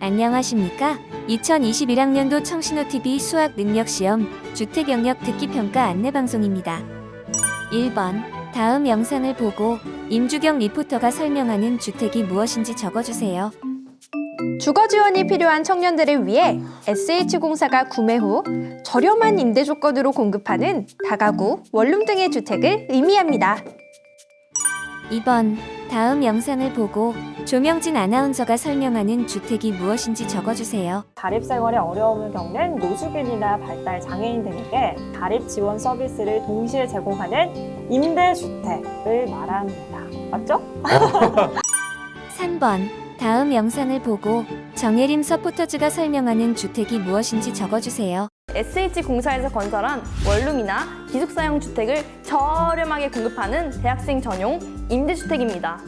안녕하십니까? 2021학년도 청신호TV 수학 능력 시험 주택 영역 듣기 평가 안내 방송입니다. 1번 다음 영상을 보고 임주경 리포터가 설명하는 주택이 무엇인지 적어주세요. 주거 지원이 필요한 청년들을 위해 SH공사가 구매 후 저렴한 임대 조건으로 공급하는 다가구, 원룸 등의 주택을 의미합니다. 2번 다음 영상을 보고 조명진 아나운서가 설명하는 주택이 무엇인지 적어주세요. 자립생활에 어려움을 겪는 노숙인이나 발달 장애인 등에게 자립 지원 서비스를 동시에 제공하는 임대주택을 말합니다. 맞죠? 3번 다음 영상을 보고 정예림 서포터즈가 설명하는 주택이 무엇인지 적어주세요. SH공사에서 건설한 원룸이나 기숙사형 주택을 저렴하게 공급하는 대학생 전용 임대주택입니다.